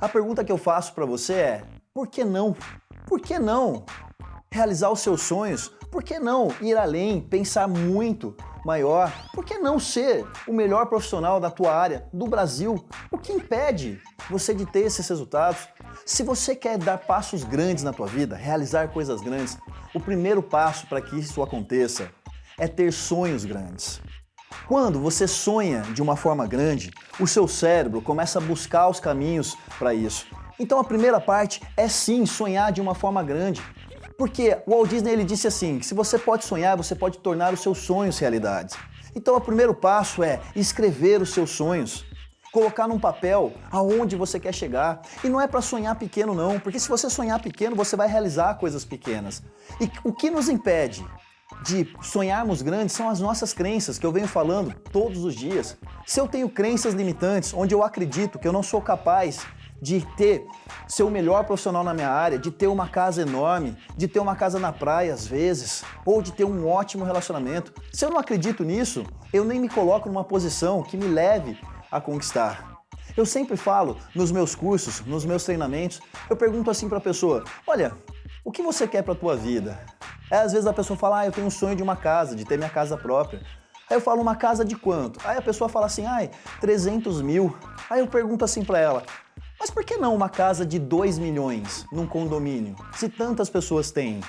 A pergunta que eu faço para você é, por que não? Por que não realizar os seus sonhos? Por que não ir além, pensar muito maior? Por que não ser o melhor profissional da tua área, do Brasil? O que impede você de ter esses resultados? Se você quer dar passos grandes na tua vida, realizar coisas grandes, o primeiro passo para que isso aconteça é ter sonhos grandes. Quando você sonha de uma forma grande, o seu cérebro começa a buscar os caminhos para isso. Então a primeira parte é sim sonhar de uma forma grande. Porque o Walt Disney ele disse assim, se você pode sonhar, você pode tornar os seus sonhos realidades. Então o primeiro passo é escrever os seus sonhos. Colocar num papel aonde você quer chegar. E não é para sonhar pequeno não, porque se você sonhar pequeno, você vai realizar coisas pequenas. E o que nos impede de sonharmos grandes são as nossas crenças, que eu venho falando todos os dias. Se eu tenho crenças limitantes, onde eu acredito que eu não sou capaz de ter, ser o melhor profissional na minha área, de ter uma casa enorme, de ter uma casa na praia às vezes, ou de ter um ótimo relacionamento. Se eu não acredito nisso, eu nem me coloco numa posição que me leve a conquistar. Eu sempre falo nos meus cursos, nos meus treinamentos, eu pergunto assim para a pessoa, olha, o que você quer para a tua vida? Aí às vezes a pessoa fala, ah, eu tenho um sonho de uma casa, de ter minha casa própria. Aí eu falo, uma casa de quanto? Aí a pessoa fala assim, ai, 300 mil. Aí eu pergunto assim para ela, mas por que não uma casa de 2 milhões num condomínio, se tantas pessoas têm?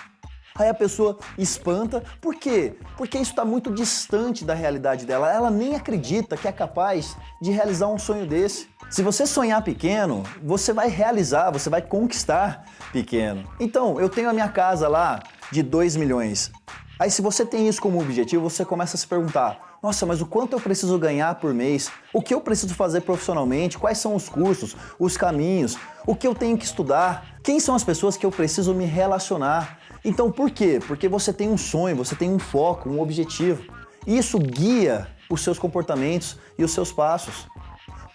Aí a pessoa espanta, por quê? Porque isso está muito distante da realidade dela, ela nem acredita que é capaz de realizar um sonho desse. Se você sonhar pequeno, você vai realizar, você vai conquistar pequeno. Então, eu tenho a minha casa lá de 2 milhões. Aí se você tem isso como objetivo, você começa a se perguntar, nossa, mas o quanto eu preciso ganhar por mês? O que eu preciso fazer profissionalmente? Quais são os cursos, os caminhos? O que eu tenho que estudar? Quem são as pessoas que eu preciso me relacionar? Então por quê? Porque você tem um sonho, você tem um foco, um objetivo. Isso guia os seus comportamentos e os seus passos.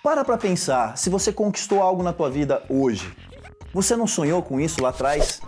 Para para pensar, se você conquistou algo na tua vida hoje, você não sonhou com isso lá atrás?